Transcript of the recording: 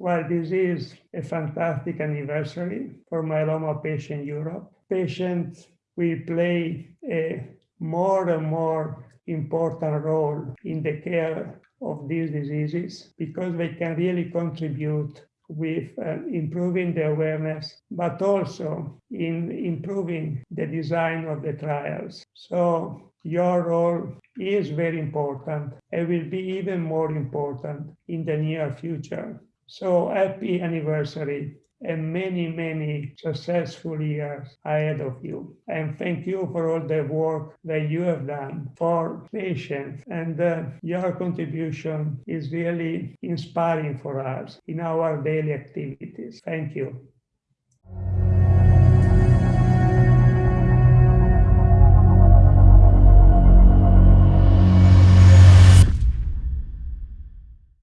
Well, this is a fantastic anniversary for myeloma patient Europe. Patients will play a more and more important role in the care of these diseases because they can really contribute with uh, improving the awareness, but also in improving the design of the trials. So your role is very important and will be even more important in the near future. So happy anniversary and many, many successful years ahead of you. And thank you for all the work that you have done for patients. And uh, your contribution is really inspiring for us in our daily activities. Thank you.